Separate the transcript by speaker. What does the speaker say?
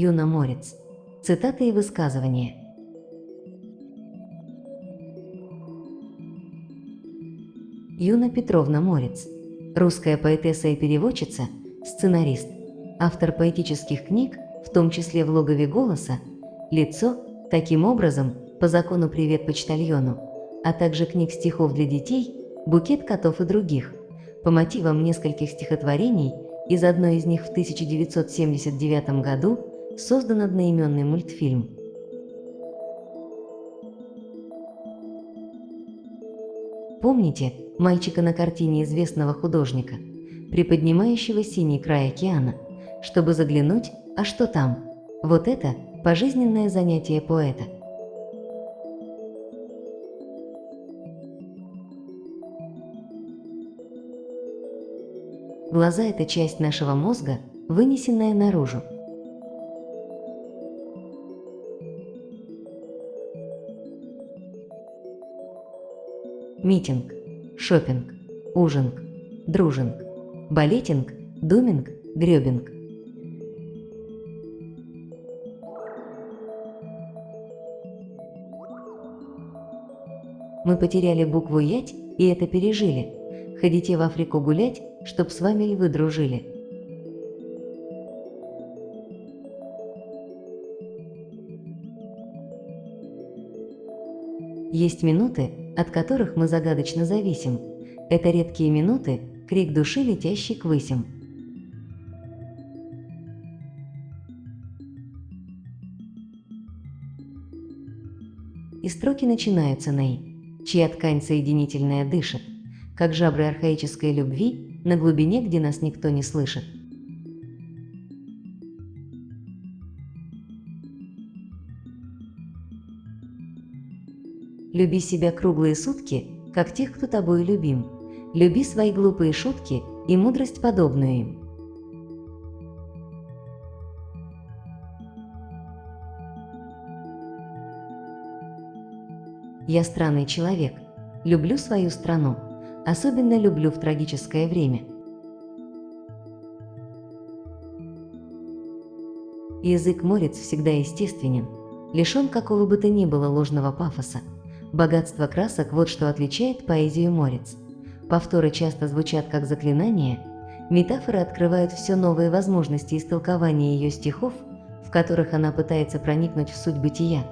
Speaker 1: Юна Морец. Цитаты и высказывания. Юна Петровна Морец. Русская поэтесса и переводчица, сценарист, автор поэтических книг, в том числе в «Логове голоса», «Лицо», таким образом, по закону «Привет почтальону», а также книг стихов для детей, «Букет котов» и других, по мотивам нескольких стихотворений, из одной из них в 1979 году создан одноименный мультфильм. Помните мальчика на картине известного художника, приподнимающего синий край океана, чтобы заглянуть, а что там? Вот это пожизненное занятие поэта. Глаза – это часть нашего мозга, вынесенная наружу. Митинг, шопинг, ужинг, дружинг, балетинг, думинг, гребинг. Мы потеряли букву «ять» и это пережили. Ходите в Африку гулять, чтоб с вами львы дружили. Есть минуты, от которых мы загадочно зависим. Это редкие минуты, крик души, летящий к высям. И строки начинаются на чья ткань соединительная дышит, как жабры архаической любви на глубине, где нас никто не слышит. Люби себя круглые сутки, как тех, кто тобой любим. Люби свои глупые шутки и мудрость подобную им. Я странный человек. Люблю свою страну. Особенно люблю в трагическое время. Язык морец всегда естественен, лишен какого бы то ни было ложного пафоса. Богатство красок – вот что отличает поэзию морец. Повторы часто звучат как заклинания, метафоры открывают все новые возможности истолкования ее стихов, в которых она пытается проникнуть в суть бытия.